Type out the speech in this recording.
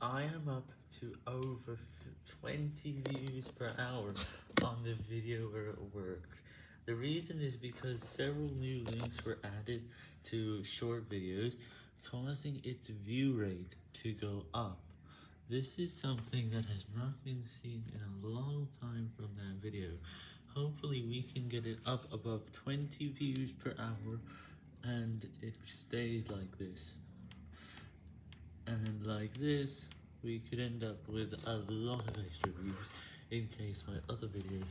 I am up to over 20 views per hour on the video where it worked. The reason is because several new links were added to short videos, causing its view rate to go up. This is something that has not been seen in a long time from that video. Hopefully we can get it up above 20 views per hour, and it stays like this. And like this, we could end up with a lot of extra views in case my other videos